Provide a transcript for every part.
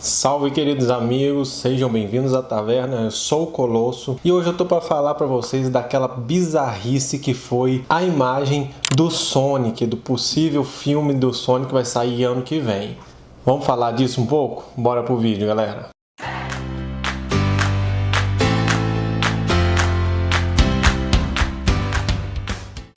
Salve queridos amigos, sejam bem-vindos à taverna, eu sou o Colosso e hoje eu tô para falar para vocês daquela bizarrice que foi a imagem do Sonic, do possível filme do Sonic que vai sair ano que vem. Vamos falar disso um pouco? Bora pro vídeo galera!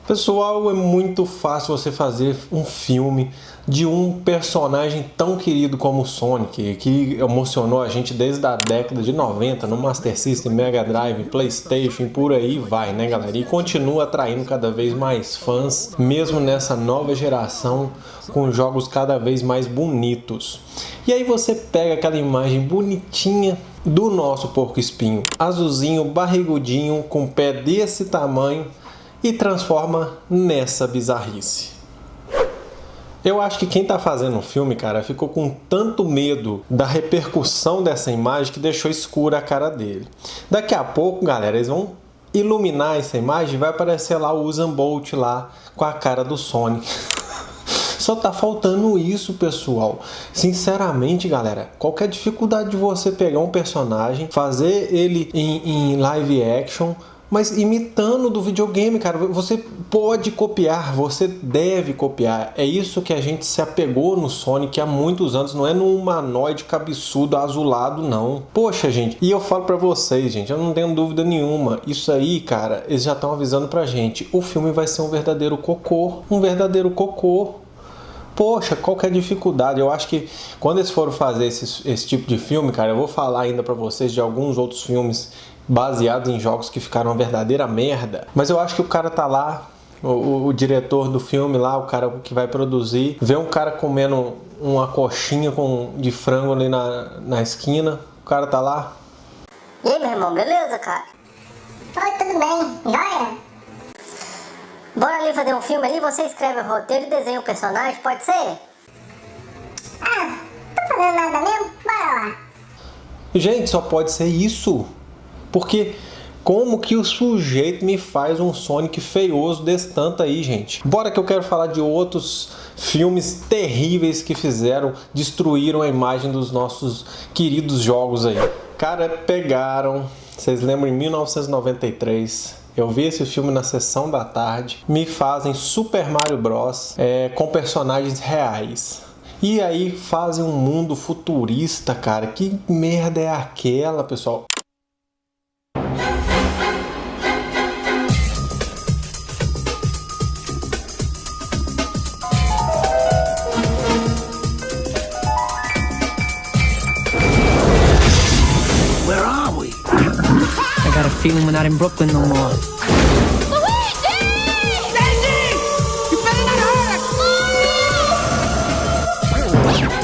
Pessoal, é muito fácil você fazer um filme de um personagem tão querido como o Sonic, que emocionou a gente desde a década de 90 no Master System, Mega Drive, Playstation, por aí vai, né galera? E continua atraindo cada vez mais fãs, mesmo nessa nova geração, com jogos cada vez mais bonitos. E aí você pega aquela imagem bonitinha do nosso porco espinho, azulzinho, barrigudinho, com pé desse tamanho, e transforma nessa bizarrice. Eu acho que quem tá fazendo o filme, cara, ficou com tanto medo da repercussão dessa imagem que deixou escura a cara dele. Daqui a pouco, galera, eles vão iluminar essa imagem e vai aparecer lá o Usain Bolt lá com a cara do Sonic. Só tá faltando isso, pessoal. Sinceramente, galera, qualquer dificuldade de você pegar um personagem, fazer ele em, em live action, mas imitando do videogame, cara. Você pode copiar, você deve copiar. É isso que a gente se apegou no Sonic há muitos anos, não é num humanoide cabeçudo azulado, não. Poxa, gente, e eu falo para vocês, gente, eu não tenho dúvida nenhuma. Isso aí, cara, eles já estão avisando pra gente. O filme vai ser um verdadeiro cocô, um verdadeiro cocô. Poxa, qual que é a dificuldade? Eu acho que quando eles foram fazer esse, esse tipo de filme, cara, eu vou falar ainda para vocês de alguns outros filmes baseados em jogos que ficaram uma verdadeira merda. Mas eu acho que o cara tá lá, o, o, diretor do filme lá, o cara que vai produzir, vê um cara comendo uma coxinha com, de frango ali na, na esquina, o cara tá lá. E aí, meu irmão, beleza, cara? Oi, tudo bem? Joia? Bora ali fazer um filme ali, você escreve o roteiro e desenha o personagem, pode ser? Ah, tô fazendo nada mesmo? Bora lá. Gente, só pode ser isso. Porque como que o sujeito me faz um Sonic feioso desse tanto aí, gente? Bora que eu quero falar de outros filmes terríveis que fizeram, destruíram a imagem dos nossos queridos jogos aí. Cara, pegaram, vocês lembram em 1993, eu vi esse filme na sessão da tarde, me fazem Super Mario Bros. É, com personagens reais. E aí fazem um mundo futurista, cara. Que merda é aquela, pessoal? Feeling we're not in Brooklyn no more. Luigi! Luigi! You better not hurt us!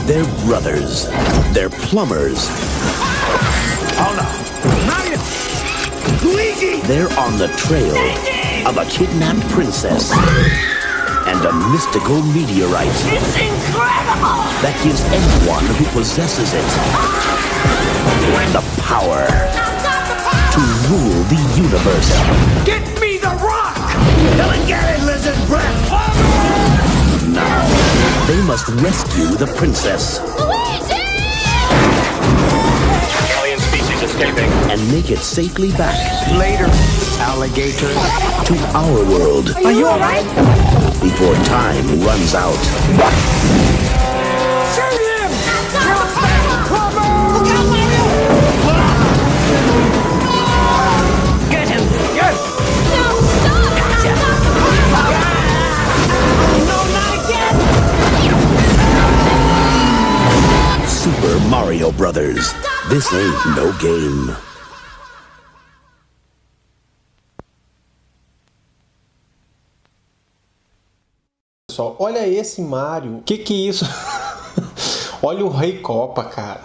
They're brothers. They're plumbers. Oh no. Mario! Luigi! They're on the trail Luigi! of a kidnapped princess and a mystical meteorite. It's incredible! That gives anyone who possesses it the power to rule the universe. Get me the rock! Come and get it, lizard breath! Now, they must rescue the princess. Luigi! Alien species escaping. And make it safely back. Later, alligator. To our world. Are you alright? Before time runs out. Brothers. This ain't no game. Pessoal, olha esse Mario. Que que é isso? olha o Rei Copa, cara.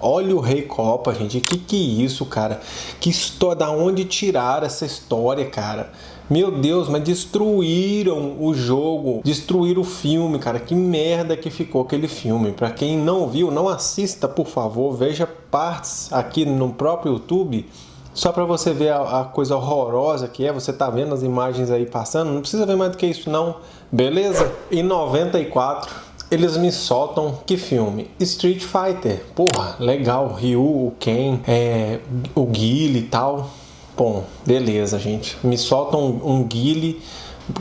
Olha o Rei Copa, gente. Que que é isso, cara? Que história, da onde tiraram essa história, cara? Meu Deus, mas destruíram o jogo, destruíram o filme, cara. Que merda que ficou aquele filme. Para quem não viu, não assista, por favor. Veja partes aqui no próprio YouTube. Só para você ver a, a, coisa horrorosa que é, você tá vendo as imagens aí passando, não precisa ver mais do que isso não, beleza? Em 94, eles me soltam que filme? Street Fighter. Porra, legal. Ryu, o Ken, é, o Guile e tal. Bom, beleza, gente. Me soltam um, Guile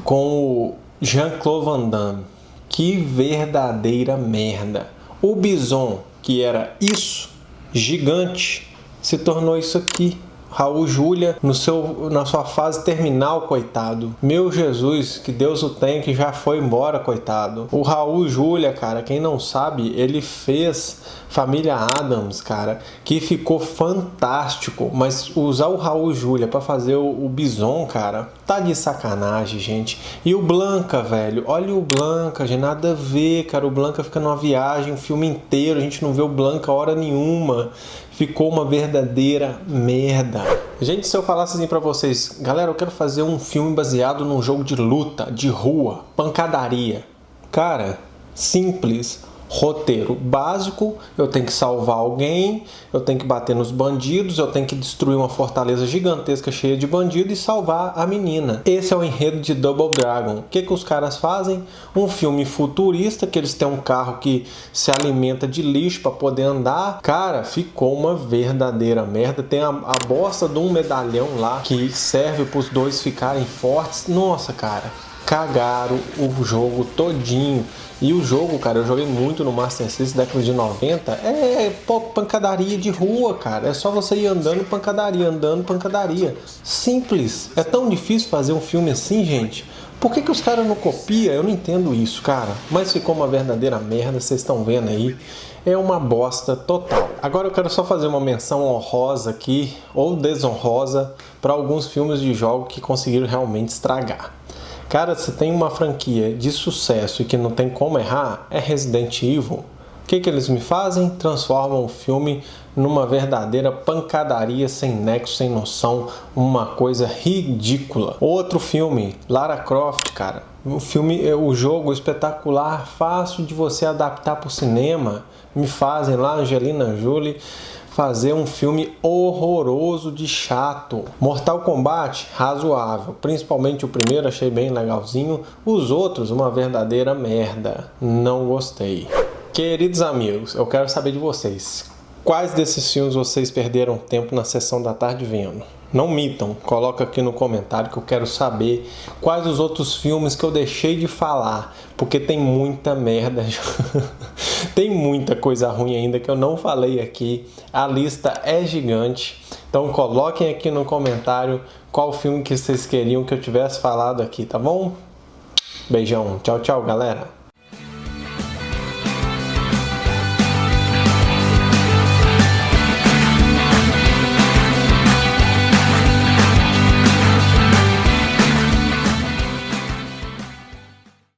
com o Jean-Claude Van Damme. Que verdadeira merda. O Bison, que era isso, gigante, se tornou isso aqui. Raul Júlia no seu, na sua fase terminal, coitado. Meu Jesus, que Deus o tem, que já foi embora, coitado. O Raul Júlia, cara, quem não sabe, ele fez Família Adams, cara, que ficou fantástico. Mas usar o Raul Júlia para fazer o, o Bison, cara, tá de sacanagem, gente. E o Blanca, velho, olha o Blanca, de nada a ver, cara. O Blanca fica numa viagem, o filme inteiro, a gente não vê o Blanca hora nenhuma ficou uma verdadeira merda. Gente, se eu falasse assim pra vocês, galera, eu quero fazer um filme baseado num jogo de luta, de rua, pancadaria. Cara, simples roteiro básico, eu tenho que salvar alguém, eu tenho que bater nos bandidos, eu tenho que destruir uma fortaleza gigantesca cheia de bandidos e salvar a menina. Esse é o enredo de Double Dragon. O que, que os caras fazem? Um filme futurista, que eles têm um carro que se alimenta de lixo para poder andar. Cara, ficou uma verdadeira merda. Tem a, a bosta de um medalhão lá que serve para os dois ficarem fortes. Nossa, cara, cagaram o jogo todinho. E o jogo, cara, eu joguei muito no Master System década de 90. É pancadaria de rua, cara. É só você ir andando pancadaria, andando pancadaria. Simples. É tão difícil fazer um filme assim, gente. Por que, que os caras não copiam? Eu não entendo isso, cara. Mas ficou uma verdadeira merda, vocês estão vendo aí. É uma bosta total. Agora eu quero só fazer uma menção honrosa aqui, ou desonrosa, para alguns filmes de jogo que conseguiram realmente estragar. Cara, se tem uma franquia de sucesso e que não tem como errar, é Resident Evil. O que, que eles me fazem? Transformam o filme numa verdadeira pancadaria sem nexo, sem noção, uma coisa ridícula. Outro filme, Lara Croft, cara. O filme, o jogo espetacular, fácil de você adaptar para o cinema. Me fazem lá Angelina Jolie fazer um filme horroroso de chato. Mortal Kombat, razoável. Principalmente o primeiro achei bem legalzinho. Os outros, uma verdadeira merda. Não gostei. Queridos amigos, eu quero saber de vocês. Quais desses filmes vocês perderam tempo na sessão da tarde vendo? Não mitam, coloca aqui no comentário que eu quero saber quais os outros filmes que eu deixei de falar, porque tem muita merda, tem muita coisa ruim ainda que eu não falei aqui, a lista é gigante, então coloquem aqui no comentário qual filme que vocês queriam que eu tivesse falado aqui, tá bom? Beijão, tchau, tchau, galera!